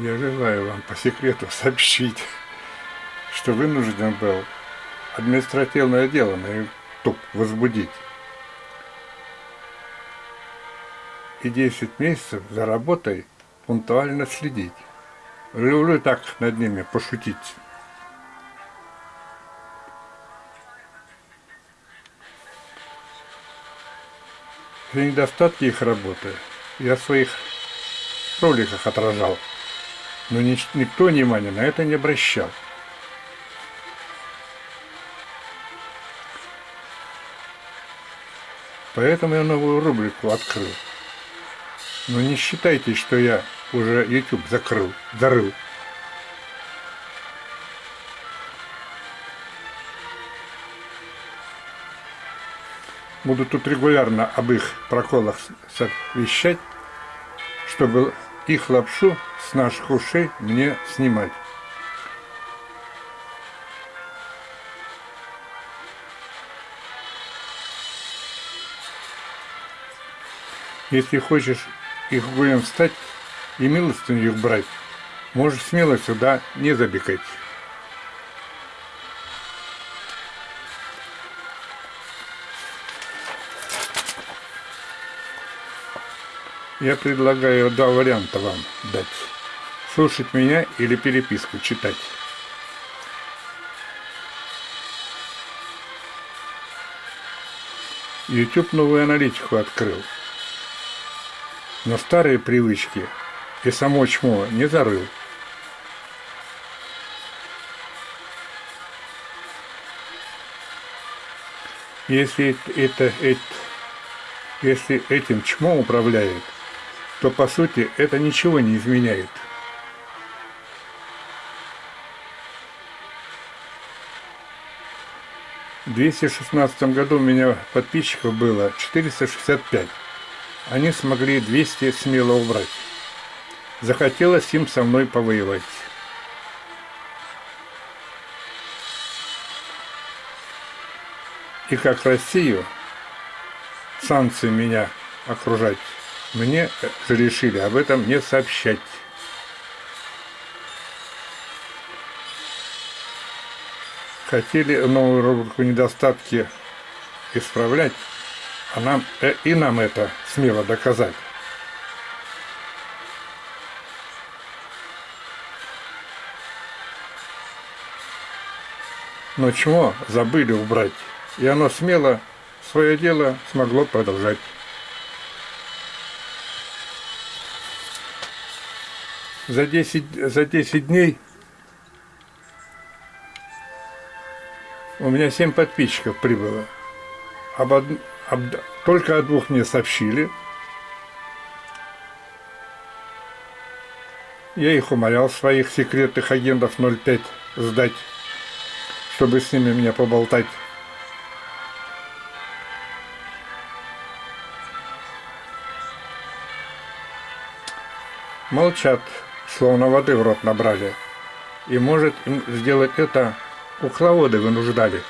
Я желаю вам по секрету сообщить, что вынужден был административное дело на YouTube возбудить. И 10 месяцев за работой пунктуально следить. Люблю так над ними пошутить. За недостатки их работы я в своих роликах отражал, но никто внимания на это не обращал. Поэтому я новую рубрику открыл. Но не считайте, что я уже YouTube закрыл, зарыл. Буду тут регулярно об их проколах вещать, чтобы их лапшу с наших ушей мне снимать. Если хочешь их гулем встать и милостыню их брать, можешь смело сюда не забегать. Я предлагаю два варианта вам дать. Слушать меня или переписку читать. YouTube новую аналитику открыл. Но старые привычки и само чмо не зарыл. Если это, это, если этим чмом управляет, то по сути это ничего не изменяет. В 216 году у меня подписчиков было 465. Они смогли 200 смело убрать. Захотелось им со мной повоевать. И как Россию санкции меня окружать мне решили об этом не сообщать. Хотели новую рубрику недостатки исправлять, а нам, э, и нам это смело доказать. Но чего забыли убрать, и оно смело свое дело смогло продолжать. За 10, за 10 дней у меня 7 подписчиков прибыло. Об од... об... Только о двух мне сообщили. Я их умолял, своих секретных агентов 05 сдать, чтобы с ними меня поболтать. Молчат словно воды в рот набрали. И может им сделать это кукловоды вынуждали.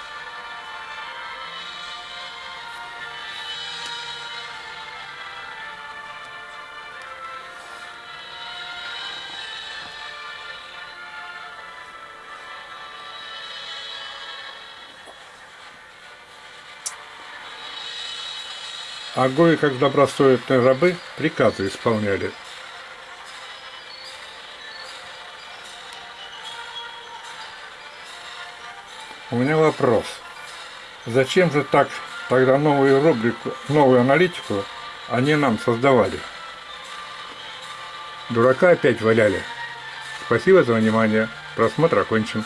А гои, как добросовестные рабы, приказы исполняли. У меня вопрос. Зачем же так тогда новую рубрику, новую аналитику они нам создавали? Дурака опять валяли. Спасибо за внимание. Просмотр окончен.